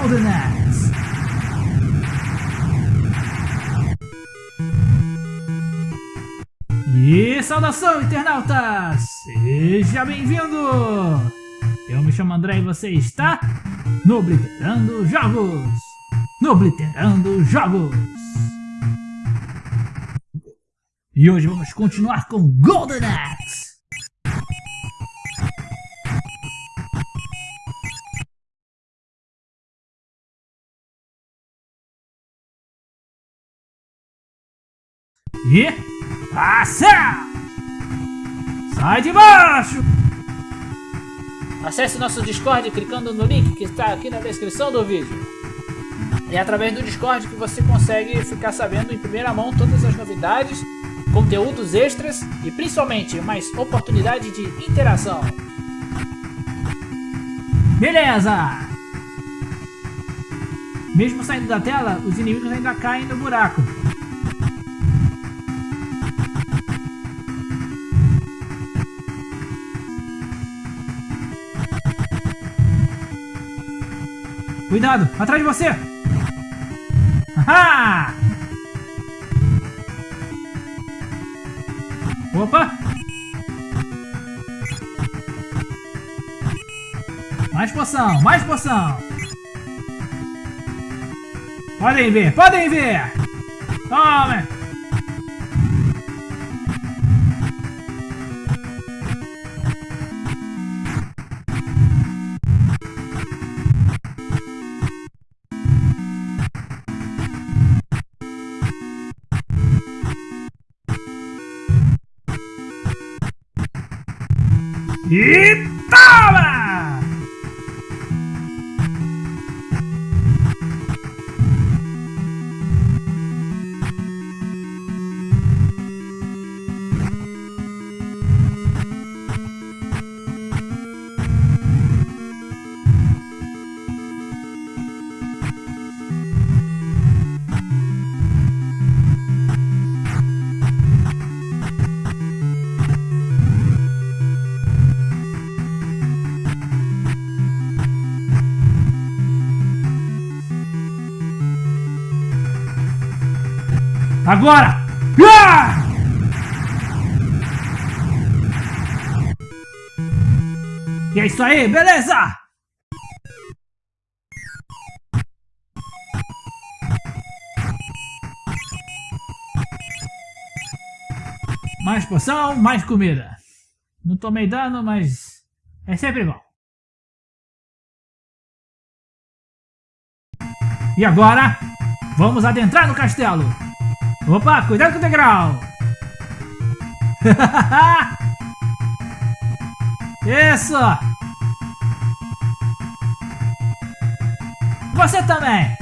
Golden Axe. E saudação, internautas! Seja bem-vindo! Eu me chamo André e você está no Obliterando Jogos! No Obliterando Jogos! E hoje vamos continuar com Golden Axe! E... Passa! Sai de baixo! Acesse nosso Discord clicando no link que está aqui na descrição do vídeo. É através do Discord que você consegue ficar sabendo em primeira mão todas as novidades, conteúdos extras e principalmente mais oportunidade de interação. Beleza! Mesmo saindo da tela, os inimigos ainda caem no buraco. Cuidado, atrás de você! Haha! Opa! Mais poção, mais poção! Podem ver, podem ver! Toma! E toma! Agora! Ah! E é isso aí, beleza? Mais poção, mais comida. Não tomei dano, mas é sempre bom. E agora, vamos adentrar no castelo. Opa, cuidado com o degrau! Isso! Você também!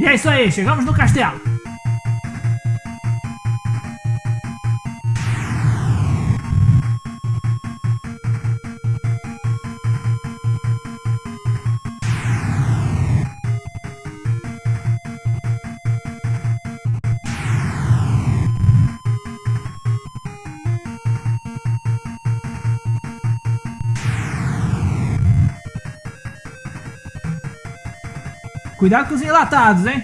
E é isso aí, chegamos no castelo! Cuidado com os enlatados, hein?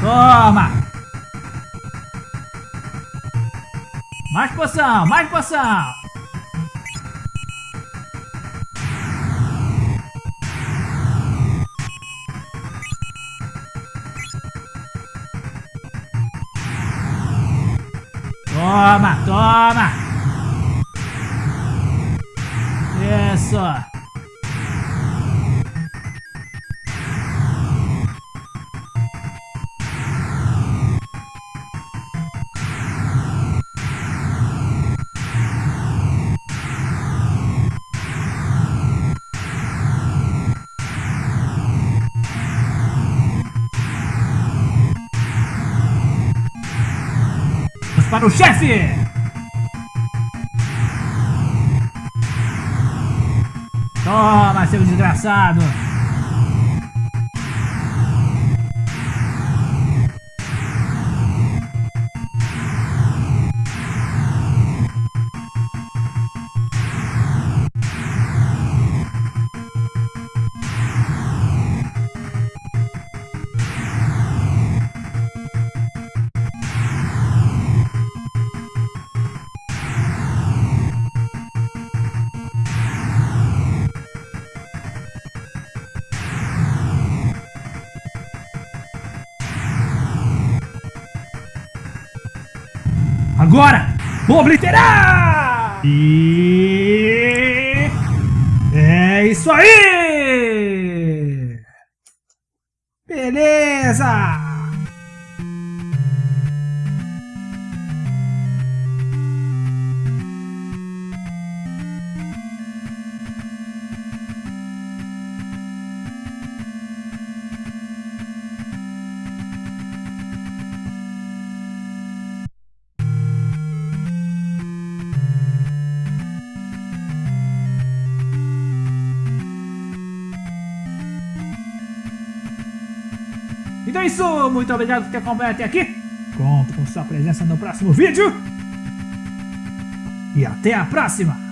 Toma! Mais poção, mais poção! Toma, toma! Isso! Para o chefe! Toma, seu desgraçado! Agora, vou obliterar! E... É isso aí! Beleza! É isso, muito obrigado por ter acompanhado até aqui. Conto com sua presença no próximo vídeo. E até a próxima!